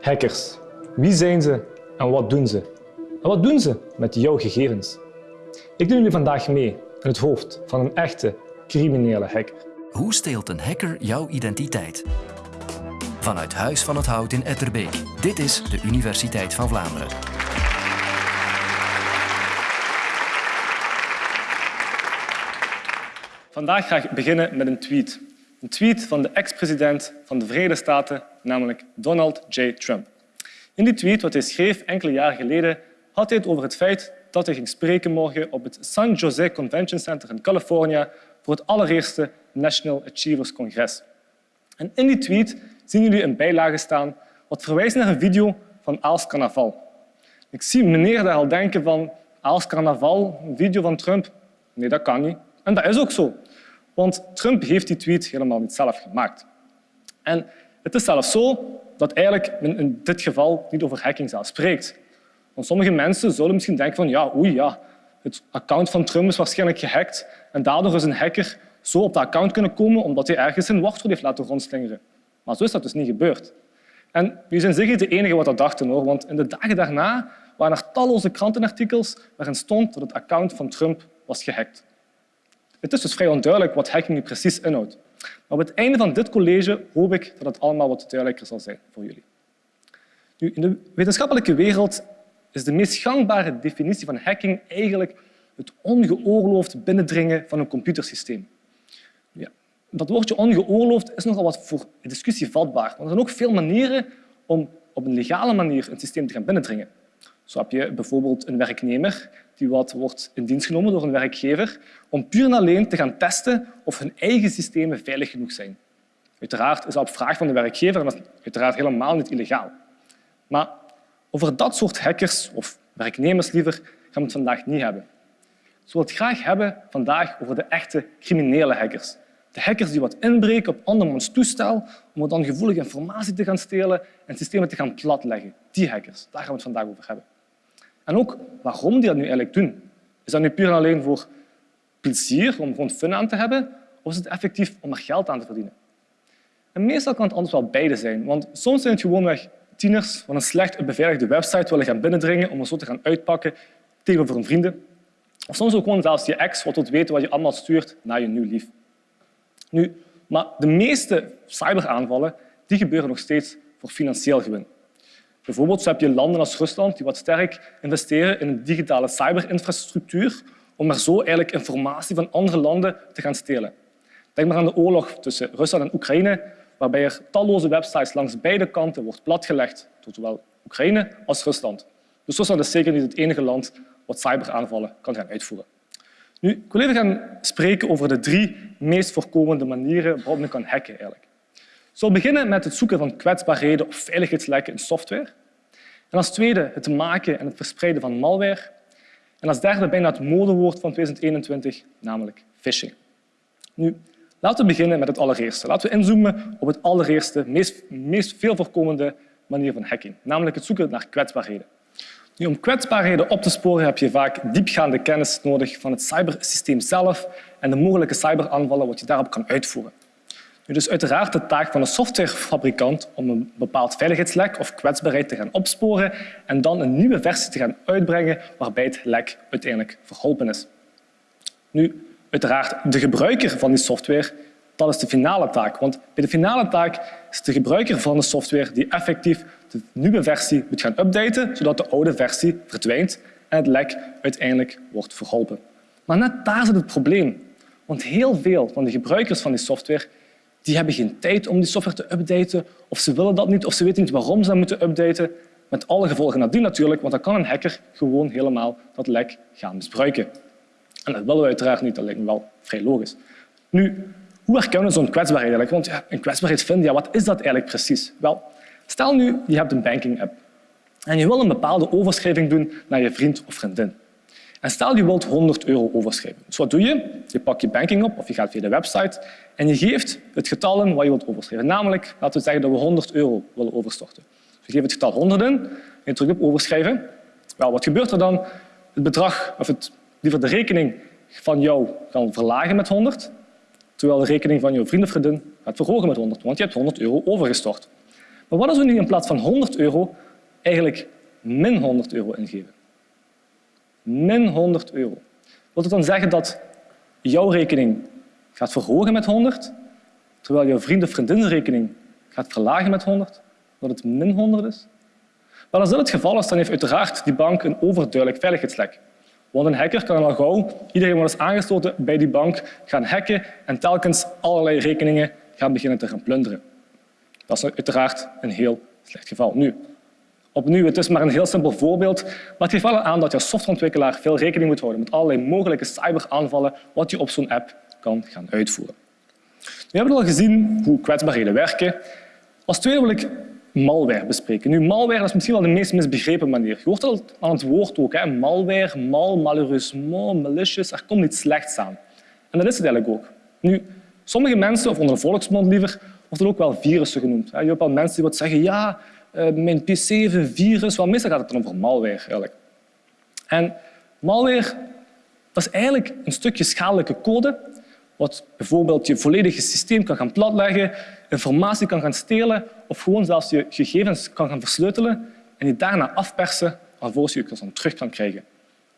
Hackers. Wie zijn ze en wat doen ze? En wat doen ze met jouw gegevens? Ik neem jullie vandaag mee in het hoofd van een echte criminele hacker. Hoe steelt een hacker jouw identiteit? Vanuit Huis van het Hout in Etterbeek. Dit is de Universiteit van Vlaanderen. Vandaag ga ik beginnen met een tweet. Een tweet van de ex-president van de Verenigde Staten, namelijk Donald J. Trump. In die tweet, wat hij schreef enkele jaren geleden, had hij het over het feit dat hij ging spreken morgen op het San Jose Convention Center in Californië voor het allereerste National Achievers Congres. En in die tweet zien jullie een bijlage staan wat verwijst naar een video van Aals Carnaval. Ik zie meneer daar al denken van Aals Carnaval, een video van Trump. Nee, dat kan niet. En dat is ook zo. Want Trump heeft die tweet helemaal niet zelf gemaakt. En het is zelfs zo dat eigenlijk men in dit geval niet over hacking zelf spreekt. Want sommige mensen zullen misschien denken van ja, oei, ja, het account van Trump is waarschijnlijk gehackt en daardoor is een hacker zo op dat account kunnen komen omdat hij ergens een wachtwoord heeft laten rondslingeren. Maar zo is dat dus niet gebeurd. En jullie zijn zeker de enige wat dat dachten, hoor, want in de dagen daarna waren er talloze krantenartikels waarin stond dat het account van Trump was gehackt. Het is dus vrij onduidelijk wat hacking nu precies inhoudt. Maar op het einde van dit college hoop ik dat het allemaal wat duidelijker zal zijn voor jullie. Nu, in de wetenschappelijke wereld is de meest gangbare definitie van hacking eigenlijk het ongeoorloofd binnendringen van een computersysteem. Ja, dat woordje ongeoorloofd is nogal wat voor discussie vatbaar. Want er zijn ook veel manieren om op een legale manier een systeem te gaan binnendringen. Heb je bijvoorbeeld een werknemer die wat wordt in dienst genomen door een werkgever om puur en alleen te gaan testen of hun eigen systemen veilig genoeg zijn. Uiteraard is dat op vraag van de werkgever en dat is uiteraard helemaal niet illegaal. Maar over dat soort hackers, of werknemers liever, gaan we het vandaag niet hebben. Ik wil het graag hebben vandaag over de echte criminele hackers. De hackers die wat inbreken op andermans toestel om dan gevoelige informatie te gaan stelen en systemen te gaan platleggen. Die hackers, daar gaan we het vandaag over hebben. En ook waarom die dat nu eigenlijk doen. Is dat nu puur en alleen voor plezier, om gewoon fun aan te hebben, of is het effectief om er geld aan te verdienen? En meestal kan het anders wel beide zijn, want soms zijn het gewoonweg tieners van een slecht beveiligde website willen gaan binnendringen om er zo te gaan uitpakken tegenover hun vrienden. Of soms ook gewoon zelfs je ex wat wilt weten wat je allemaal stuurt naar je nieuw lief. Nu, maar de meeste cyberaanvallen die gebeuren nog steeds voor financieel gewin. Bijvoorbeeld heb je landen als Rusland die wat sterk investeren in een digitale cyberinfrastructuur om er zo eigenlijk informatie van andere landen te gaan stelen. Denk maar aan de oorlog tussen Rusland en Oekraïne, waarbij er talloze websites langs beide kanten wordt platgelegd door zowel Oekraïne als Rusland. Dus Rusland is zeker niet het enige land wat cyberaanvallen kan gaan uitvoeren. Nu, ik wil even gaan spreken over de drie meest voorkomende manieren waarop men kan hacken. Eigenlijk. Zal beginnen met het zoeken van kwetsbaarheden of veiligheidslekken in software. En als tweede het maken en het verspreiden van malware. En als derde bijna het modewoord van 2021, namelijk phishing. Nu, laten we beginnen met het allereerste. Laten we inzoomen op het allereerste, meest, meest veel voorkomende manier van hacking, namelijk het zoeken naar kwetsbaarheden. Nu, om kwetsbaarheden op te sporen heb je vaak diepgaande kennis nodig van het cybersysteem zelf en de mogelijke cyberaanvallen wat je daarop kan uitvoeren. Nu, dus uiteraard de taak van een softwarefabrikant om een bepaald veiligheidslek of kwetsbaarheid te gaan opsporen en dan een nieuwe versie te gaan uitbrengen waarbij het lek uiteindelijk verholpen is. Nu, uiteraard de gebruiker van die software dat is de finale taak. Want bij de finale taak is de gebruiker van de software die effectief de nieuwe versie moet gaan updaten, zodat de oude versie verdwijnt en het lek uiteindelijk wordt verholpen. Maar net daar zit het probleem. Want heel veel van de gebruikers van die software die hebben geen tijd om die software te updaten, of ze willen dat niet, of ze weten niet waarom ze dat moeten updaten. Met alle gevolgen nadien natuurlijk, want dan kan een hacker gewoon helemaal dat lek gaan misbruiken. En dat willen we uiteraard niet, dat lijkt me wel vrij logisch. Nu, hoe herkennen we zo'n kwetsbaarheid eigenlijk? Want een kwetsbaarheid vinden, ja, wat is dat eigenlijk precies? Wel, stel nu, je hebt een banking-app en je wil een bepaalde overschrijving doen naar je vriend of vriendin. En stel je wilt 100 euro overschrijven. Dus wat doe je? Je pakt je banking op of je gaat via de website en je geeft het getal in wat je wilt overschrijven. Namelijk, laten we zeggen dat we 100 euro willen overstorten. Dus je geeft het getal 100 in en je drukt op overschrijven. Wel, wat gebeurt er dan? Het bedrag, of het, liever de rekening van jou kan verlagen met 100 terwijl de rekening van je vriend of gaat verhogen met 100, want je hebt 100 euro overgestort. Maar wat als we nu in plaats van 100 euro eigenlijk min 100 euro ingeven? Min 100 euro. Wil dat dan zeggen dat jouw rekening gaat verhogen met 100, terwijl jouw vriend of vriendinnenrekening gaat verlagen met 100, dat het min 100 is? Wel, als dat het geval is, dan heeft uiteraard die bank een overduidelijk veiligheidslek. Want een hacker kan al gauw iedereen wat is aangesloten bij die bank gaan hacken en telkens allerlei rekeningen gaan beginnen te gaan plunderen. Dat is uiteraard een heel slecht geval. Nu, opnieuw, het is maar een heel simpel voorbeeld, maar het geeft wel aan dat je als softwareontwikkelaar veel rekening moet houden met allerlei mogelijke cyberaanvallen wat je op zo'n app kan gaan uitvoeren. We hebben al gezien hoe kwetsbaarheden werken. Als tweede wil ik malware bespreken. Nu, malware is misschien wel de meest misbegrepen manier. Je hoort al aan het woord ook. Hè? Malware, mal, malheureusement, malicious. Er komt iets slechts aan. En dat is het eigenlijk ook. Nu, sommige mensen, of onder de volksmond liever, worden ook wel virussen genoemd. Je hebt al mensen die wat zeggen, ja, mijn PC heeft een virus. Wel, meestal gaat het dan over malware. Eigenlijk. En malware dat is eigenlijk een stukje schadelijke code wat bijvoorbeeld je volledige systeem kan gaan platleggen, informatie kan gaan stelen of gewoon zelfs je gegevens kan gaan versleutelen en die daarna afpersen alvorens je het dan terug kan krijgen.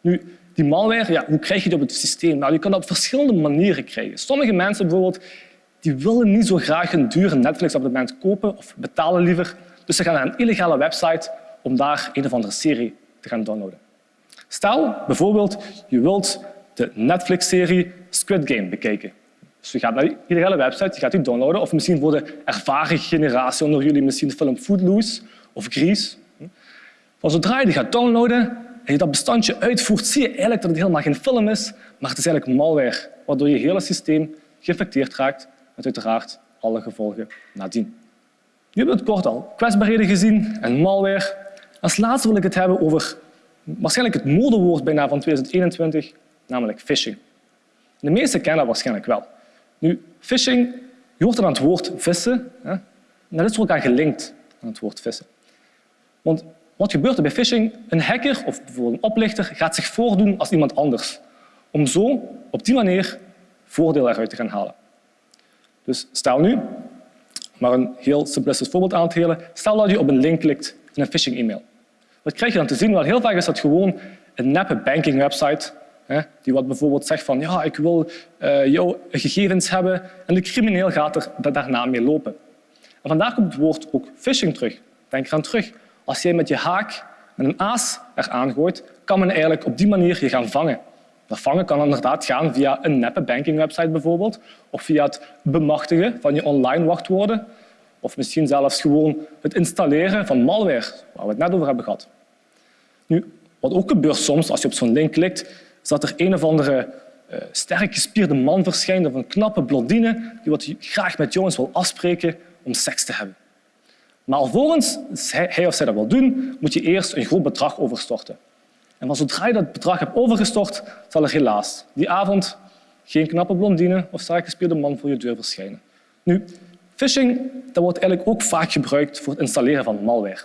Nu, die malware, ja, hoe krijg je die op het systeem? Nou, je kan dat op verschillende manieren krijgen. Sommige mensen bijvoorbeeld die willen niet zo graag een dure Netflix-abonnement kopen of betalen liever. Dus ze gaan naar een illegale website om daar een of andere serie te gaan downloaden. Stel bijvoorbeeld, je wilt de Netflix-serie Squid Game bekijken. Dus je gaat naar iedere website, je gaat die downloaden. Of misschien voor de ervaren generatie onder jullie misschien de film Footloose of Grease. Maar zodra je die gaat downloaden en je dat bestandje uitvoert, zie je eigenlijk dat het helemaal geen film is, maar het is eigenlijk malware, waardoor je hele systeem geïnfecteerd raakt met uiteraard alle gevolgen nadien. Hebben we het kort al kwetsbaarheden gezien en malware. Als laatste wil ik het hebben over waarschijnlijk het modewoord bijna van 2021, namelijk phishing. De meesten kennen dat waarschijnlijk wel. Nu, phishing, je hoort er aan het woord vissen. Hè? En dat is ook aan gelinkt aan het woord vissen. Want wat gebeurt er bij phishing? Een hacker of bijvoorbeeld een oplichter gaat zich voordoen als iemand anders. Om zo op die manier voordeel eruit te gaan halen. Dus stel nu, maar een heel simplistisch voorbeeld aan te halen, stel dat je op een link klikt in een phishing-e-mail. Wat krijg je dan te zien? Wel, heel vaak is dat gewoon een neppe banking-website die wat bijvoorbeeld zegt van ja, ik wil uh, jouw gegevens hebben en de crimineel gaat er daarna mee lopen. En vandaar komt het woord ook phishing terug. Denk eraan terug. Als jij met je haak met een aas eraan gooit, kan men eigenlijk op die manier je gaan vangen. Dat vangen kan inderdaad gaan via een neppe bankingwebsite bijvoorbeeld, of via het bemachtigen van je online wachtwoorden, of misschien zelfs gewoon het installeren van malware, waar we het net over hebben gehad. Nu, wat ook gebeurt soms als je op zo'n link klikt, is dat er een of andere uh, sterk gespierde man verschijnt of een knappe blondine die wat graag met jongens wil afspreken om seks te hebben. Maar alvorens hij of zij dat wil doen, moet je eerst een groot bedrag overstorten. En van zodra je dat bedrag hebt overgestort, zal er helaas die avond geen knappe blondine of sterk gespierde man voor je deur verschijnen. Nu, phishing dat wordt eigenlijk ook vaak gebruikt voor het installeren van malware.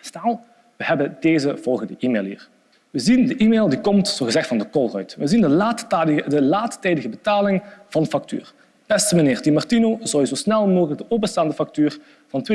Stel, we hebben deze volgende e-mail hier. We zien de e-mail die komt zogezegd van de Colruyt. We zien de laattijdige, de betaling van factuur. Beste meneer Di Martino, zou je zo snel mogelijk de openstaande factuur van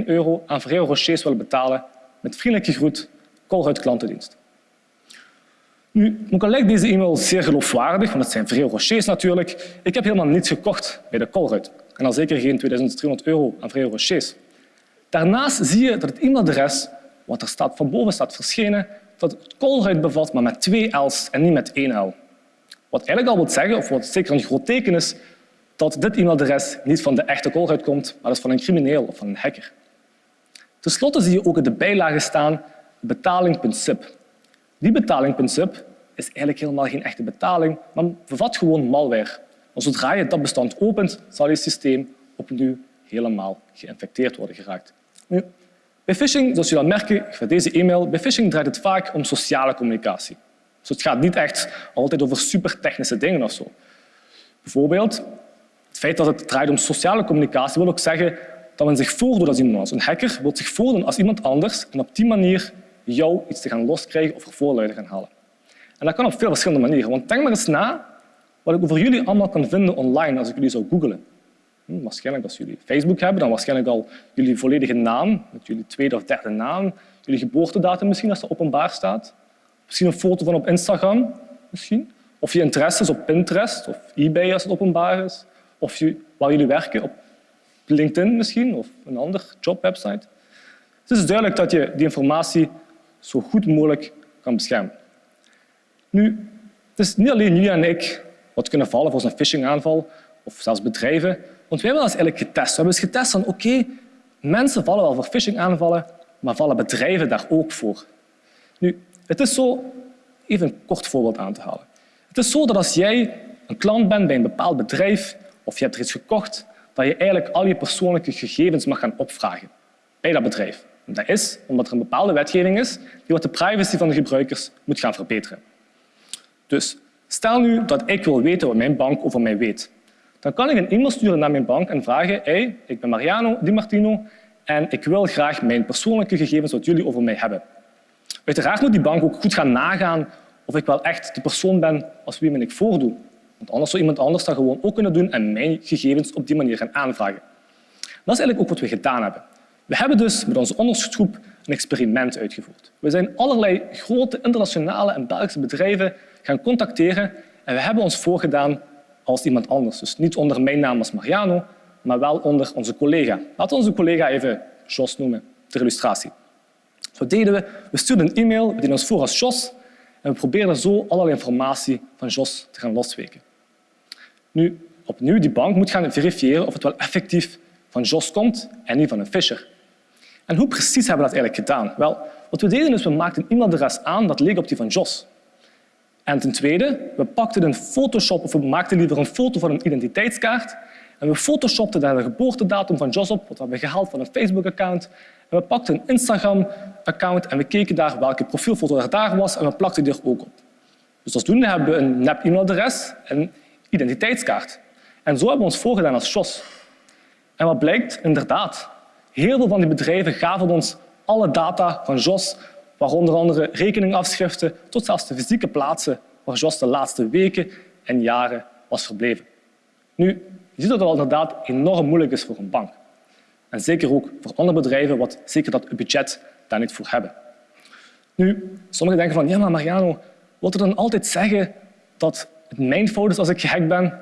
2.314 euro aan Ferrero Rochers willen betalen? Met vriendelijke groet, Colruyt Klantendienst. Nu, ook al lijkt deze e-mail zeer geloofwaardig, want het zijn Ferrero Rochers natuurlijk, ik heb helemaal niets gekocht bij de Colruyt. En al zeker geen 2.300 euro aan Ferrero Rochers. Daarnaast zie je dat het e-mailadres, wat er staat, van boven staat verschenen, dat het koolruit bevat, maar met twee L's en niet met één L. Wat eigenlijk al wil zeggen, of wat zeker een groot teken is, dat dit e-mailadres niet van de echte koolruit komt, maar dat van een crimineel of van een hacker. Ten slotte zie je ook in de bijlage staan betaling.zip. Die betaling.zip is eigenlijk helemaal geen echte betaling, maar bevat gewoon malware. Zodra je dat bestand opent, zal je systeem opnieuw helemaal geïnfecteerd worden geraakt. Bij phishing, zoals je dan merken van deze e-mail, bij phishing draait het vaak om sociale communicatie. Dus het gaat niet echt altijd over supertechnische dingen of zo. Bijvoorbeeld, het feit dat het draait om sociale communicatie wil ook zeggen dat men zich voordoet als iemand anders. Een hacker wil zich voordoen als iemand anders en op die manier jou iets te gaan loskrijgen of er voorluiden gaan halen. En dat kan op veel verschillende manieren. Want denk maar eens na wat ik over jullie allemaal kan vinden online als ik jullie zou googlen. Hm, waarschijnlijk als jullie Facebook hebben, dan waarschijnlijk al jullie volledige naam, met jullie tweede of derde naam, jullie geboortedatum misschien als dat openbaar staat. Misschien een foto van op Instagram, misschien. Of je interesses op Pinterest of eBay als het openbaar is. Of je, waar jullie werken op LinkedIn misschien of een andere jobwebsite. Het is duidelijk dat je die informatie zo goed mogelijk kan beschermen. Nu, het is niet alleen jullie en ik wat kunnen vallen voor zo'n phishing-aanval, of zelfs bedrijven. Want wij hebben dat eigenlijk getest. We hebben eens getest van oké, mensen vallen wel voor phishing-aanvallen, maar vallen bedrijven daar ook voor? Nu, het is zo, even een kort voorbeeld aan te halen. Het is zo dat als jij een klant bent bij een bepaald bedrijf of je hebt er iets gekocht, dat je eigenlijk al je persoonlijke gegevens mag gaan opvragen bij dat bedrijf. Dat is omdat er een bepaalde wetgeving is die wat de privacy van de gebruikers moet gaan verbeteren. Dus stel nu dat ik wil weten wat mijn bank over mij weet. Dan kan ik een e-mail sturen naar mijn bank en vragen hey, ik ben Mariano Di Martino en ik wil graag mijn persoonlijke gegevens wat jullie over mij hebben. Uiteraard moet die bank ook goed gaan nagaan of ik wel echt de persoon ben als wie me ik voordoe. Want anders zou iemand anders dat gewoon ook kunnen doen en mijn gegevens op die manier gaan aanvragen. Dat is eigenlijk ook wat we gedaan hebben. We hebben dus met onze onderzoeksgroep een experiment uitgevoerd. We zijn allerlei grote internationale en Belgische bedrijven gaan contacteren en we hebben ons voorgedaan als iemand anders. Dus niet onder mijn naam als Mariano, maar wel onder onze collega. Laten we onze collega even Jos noemen, ter illustratie. Wat deden we? We stuurden een e-mail, we deden ons voor als Jos en we probeerden zo allerlei informatie van Jos te gaan losweken. Nu, opnieuw, die bank moet gaan verifiëren of het wel effectief van Jos komt en niet van een Fisher. En hoe precies hebben we dat eigenlijk gedaan? Wel, wat we deden is, we maakten een e-mailadres aan dat leek op die van Jos. En ten tweede, we pakten een Photoshop, of we maakten liever een foto van een identiteitskaart en we photoshopten daar de geboortedatum van Jos op, wat we hebben gehaald van een Facebook-account. En we pakten een Instagram-account en we keken daar welke profielfoto er daar was en we plakten die er ook op. Dus alsdoende hebben we een nep e-mailadres en een identiteitskaart. En zo hebben we ons voorgedaan als Jos. En wat blijkt? Inderdaad, heel veel van die bedrijven gaven ons alle data van Jos, waaronder andere rekeningafschriften tot zelfs de fysieke plaatsen waar Jos de laatste weken en jaren was verbleven. Nu, je ziet dat het inderdaad enorm moeilijk is voor een bank. En zeker ook voor andere bedrijven, wat zeker dat budget daar niet voor hebben. Nu, sommigen denken van, ja, maar Mariano, wilt u dan altijd zeggen dat het mijn fout is als ik gehackt ben?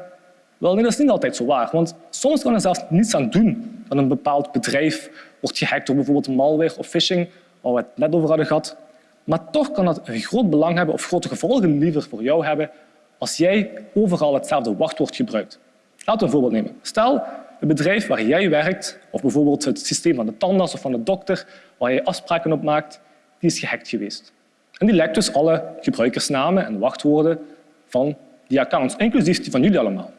Wel, nee, dat is niet altijd zo waar. Want soms kan er zelfs niets aan doen dat een bepaald bedrijf wordt gehackt door bijvoorbeeld malware of phishing, waar we het net over hadden gehad. Maar toch kan dat een groot belang hebben of grote gevolgen liever voor jou hebben als jij overal hetzelfde wachtwoord gebruikt. Laten we een voorbeeld nemen. Stel, het bedrijf waar jij werkt, of bijvoorbeeld het systeem van de tandarts of van de dokter, waar je afspraken op maakt, die is gehackt geweest. En die lekt dus alle gebruikersnamen en wachtwoorden van die accounts, inclusief die van jullie allemaal.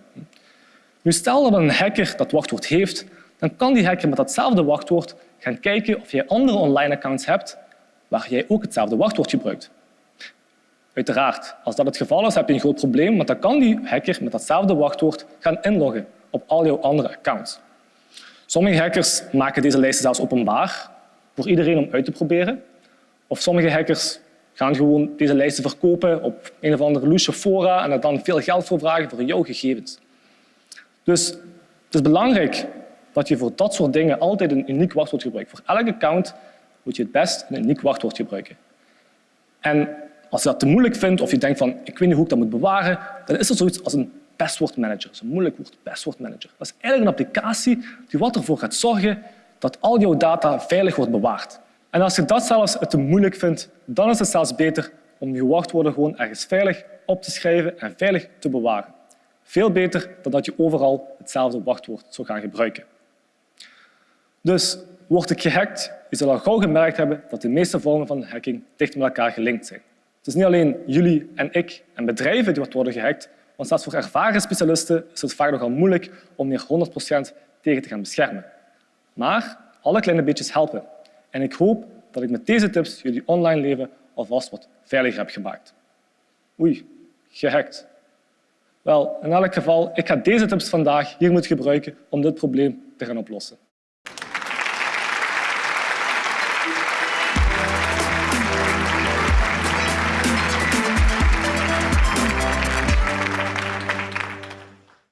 Nu, stel dat een hacker dat wachtwoord heeft, dan kan die hacker met datzelfde wachtwoord gaan kijken of jij andere online accounts hebt waar jij ook hetzelfde wachtwoord gebruikt. Uiteraard, als dat het geval is, heb je een groot probleem, want dan kan die hacker met datzelfde wachtwoord gaan inloggen op al jouw andere accounts. Sommige hackers maken deze lijsten zelfs openbaar voor iedereen om uit te proberen. Of sommige hackers gaan gewoon deze lijsten verkopen op een of andere loesje fora en er dan veel geld voor vragen voor jouw gegevens. Dus het is belangrijk dat je voor dat soort dingen altijd een uniek wachtwoord gebruikt. Voor elk account moet je het best een uniek wachtwoord gebruiken. En als je dat te moeilijk vindt of je denkt van ik weet niet hoe ik dat moet bewaren, dan is er zoiets als een passwordmanager. Dat is een moeilijk woord, passwordmanager. Dat is eigenlijk een applicatie die wat ervoor gaat zorgen dat al jouw data veilig wordt bewaard. En als je dat zelfs te moeilijk vindt, dan is het zelfs beter om je wachtwoorden gewoon ergens veilig op te schrijven en veilig te bewaren. Veel beter dan dat je overal hetzelfde wachtwoord zou gaan gebruiken. Dus word ik gehackt, je zal al gauw gemerkt hebben dat de meeste vormen van hacking dicht met elkaar gelinkt zijn. Het is niet alleen jullie en ik en bedrijven die worden gehackt, want zelfs voor ervaren specialisten is het vaak nogal moeilijk om hier 100% tegen te gaan beschermen. Maar alle kleine beetjes helpen. En ik hoop dat ik met deze tips jullie online leven alvast wat veiliger heb gemaakt. Oei, gehackt. Wel, in elk geval, ik ga deze tips vandaag hier moeten gebruiken om dit probleem te gaan oplossen.